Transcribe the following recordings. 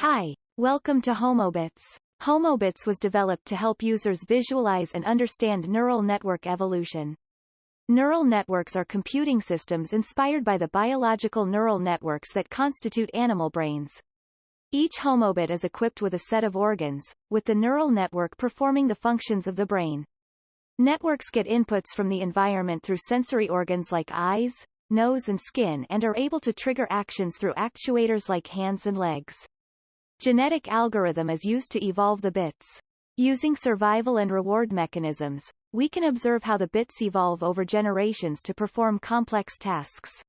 Hi, welcome to HomoBits. HomoBits was developed to help users visualize and understand neural network evolution. Neural networks are computing systems inspired by the biological neural networks that constitute animal brains. Each homobit is equipped with a set of organs, with the neural network performing the functions of the brain. Networks get inputs from the environment through sensory organs like eyes, nose and skin and are able to trigger actions through actuators like hands and legs. Genetic algorithm is used to evolve the bits. Using survival and reward mechanisms, we can observe how the bits evolve over generations to perform complex tasks.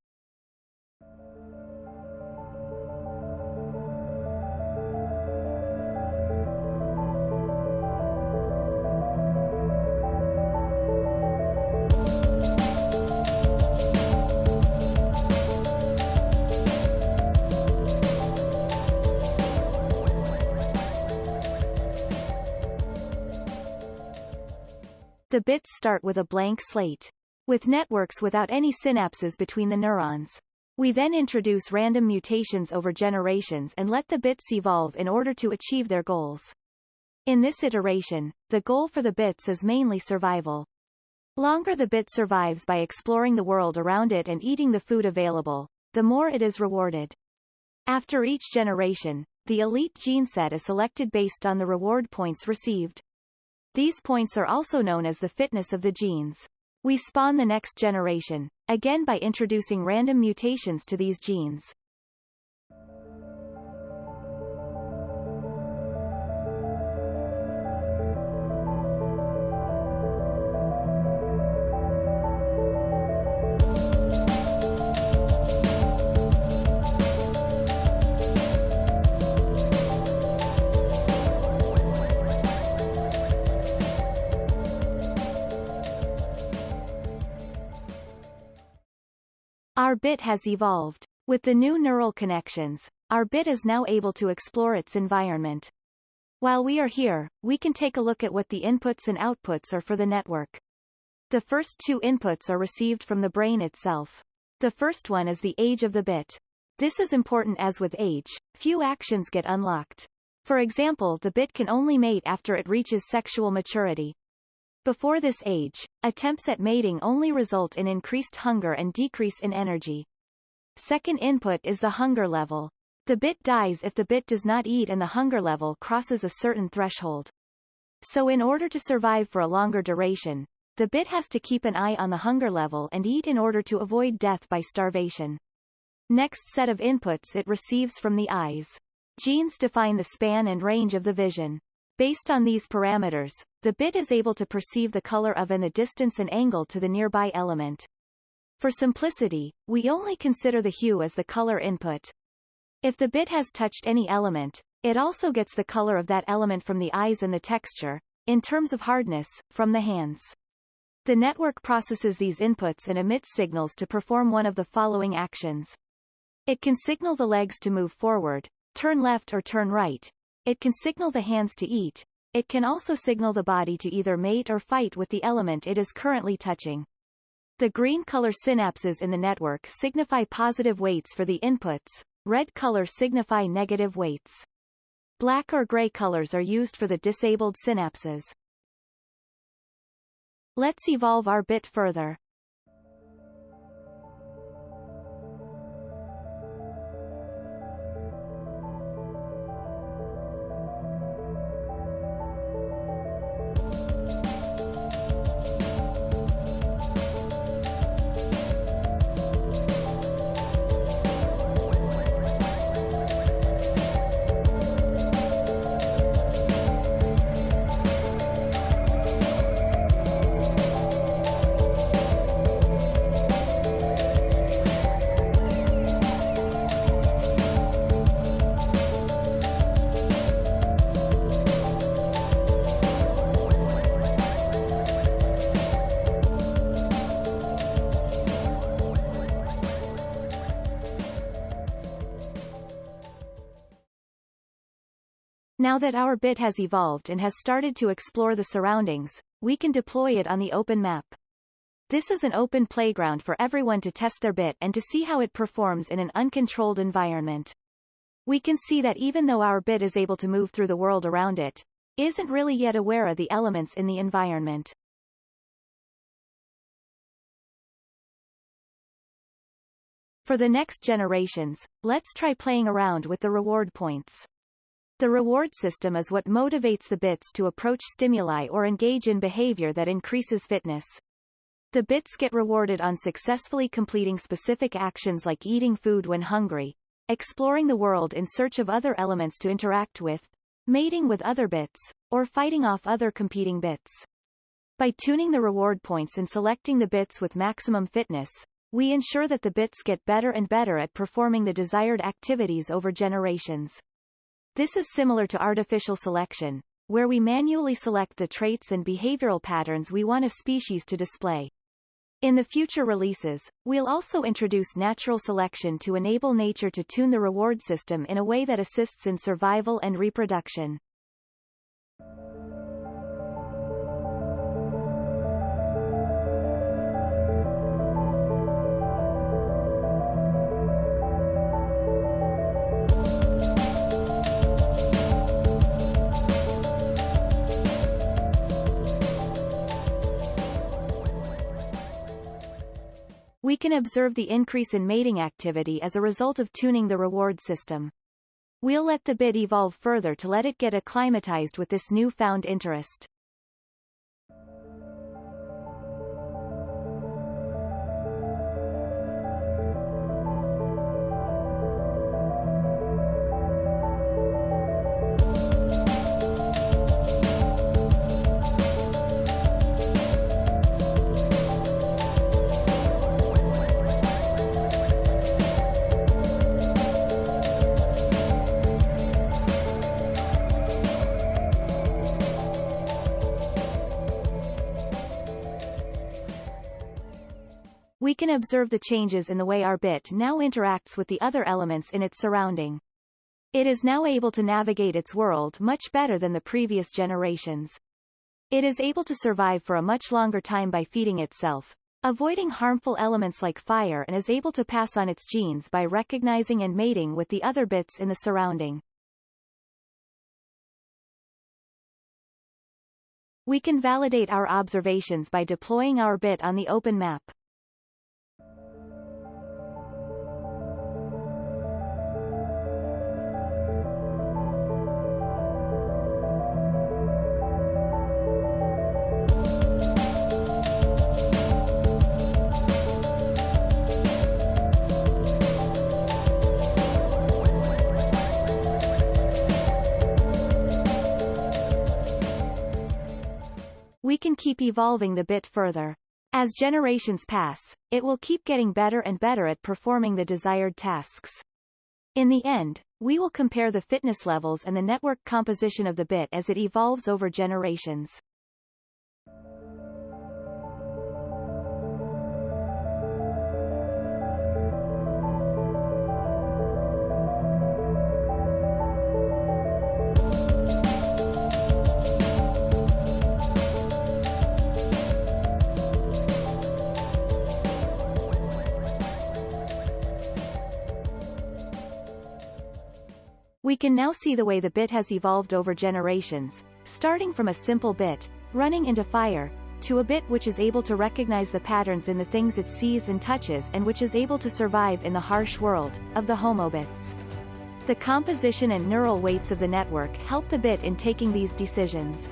The bits start with a blank slate. With networks without any synapses between the neurons. We then introduce random mutations over generations and let the bits evolve in order to achieve their goals. In this iteration, the goal for the bits is mainly survival. Longer the bit survives by exploring the world around it and eating the food available, the more it is rewarded. After each generation, the elite gene set is selected based on the reward points received. These points are also known as the fitness of the genes. We spawn the next generation, again by introducing random mutations to these genes. Our bit has evolved. With the new neural connections, our bit is now able to explore its environment. While we are here, we can take a look at what the inputs and outputs are for the network. The first two inputs are received from the brain itself. The first one is the age of the bit. This is important as with age, few actions get unlocked. For example the bit can only mate after it reaches sexual maturity. Before this age, attempts at mating only result in increased hunger and decrease in energy. Second input is the hunger level. The bit dies if the bit does not eat and the hunger level crosses a certain threshold. So in order to survive for a longer duration, the bit has to keep an eye on the hunger level and eat in order to avoid death by starvation. Next set of inputs it receives from the eyes. Genes define the span and range of the vision. Based on these parameters, the bit is able to perceive the color of and the distance and angle to the nearby element. For simplicity, we only consider the hue as the color input. If the bit has touched any element, it also gets the color of that element from the eyes and the texture, in terms of hardness, from the hands. The network processes these inputs and emits signals to perform one of the following actions. It can signal the legs to move forward, turn left or turn right, it can signal the hands to eat. It can also signal the body to either mate or fight with the element it is currently touching. The green color synapses in the network signify positive weights for the inputs, red color signify negative weights. Black or gray colors are used for the disabled synapses. Let's evolve our bit further. Now that our bit has evolved and has started to explore the surroundings, we can deploy it on the open map. This is an open playground for everyone to test their bit and to see how it performs in an uncontrolled environment. we can see that even though our bit is able to move through the world around it, isn't really yet aware of the elements in the environment. For the next generations, let's try playing around with the reward points. The reward system is what motivates the bits to approach stimuli or engage in behavior that increases fitness. The bits get rewarded on successfully completing specific actions like eating food when hungry, exploring the world in search of other elements to interact with, mating with other bits, or fighting off other competing bits. By tuning the reward points and selecting the bits with maximum fitness, we ensure that the bits get better and better at performing the desired activities over generations. This is similar to artificial selection, where we manually select the traits and behavioral patterns we want a species to display. In the future releases, we'll also introduce natural selection to enable nature to tune the reward system in a way that assists in survival and reproduction. Can observe the increase in mating activity as a result of tuning the reward system. We'll let the bit evolve further to let it get acclimatized with this newfound interest. We can observe the changes in the way our bit now interacts with the other elements in its surrounding. It is now able to navigate its world much better than the previous generations. It is able to survive for a much longer time by feeding itself, avoiding harmful elements like fire and is able to pass on its genes by recognizing and mating with the other bits in the surrounding. We can validate our observations by deploying our bit on the open map. We can keep evolving the bit further. As generations pass, it will keep getting better and better at performing the desired tasks. In the end, we will compare the fitness levels and the network composition of the bit as it evolves over generations. We can now see the way the bit has evolved over generations, starting from a simple bit, running into fire, to a bit which is able to recognize the patterns in the things it sees and touches and which is able to survive in the harsh world, of the homobits. The composition and neural weights of the network help the bit in taking these decisions.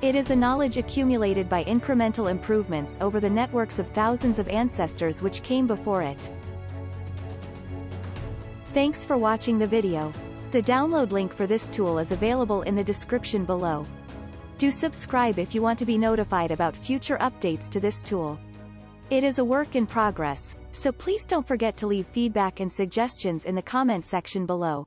It is a knowledge accumulated by incremental improvements over the networks of thousands of ancestors which came before it. Thanks for watching the video. The download link for this tool is available in the description below. Do subscribe if you want to be notified about future updates to this tool. It is a work in progress, so please don't forget to leave feedback and suggestions in the comment section below.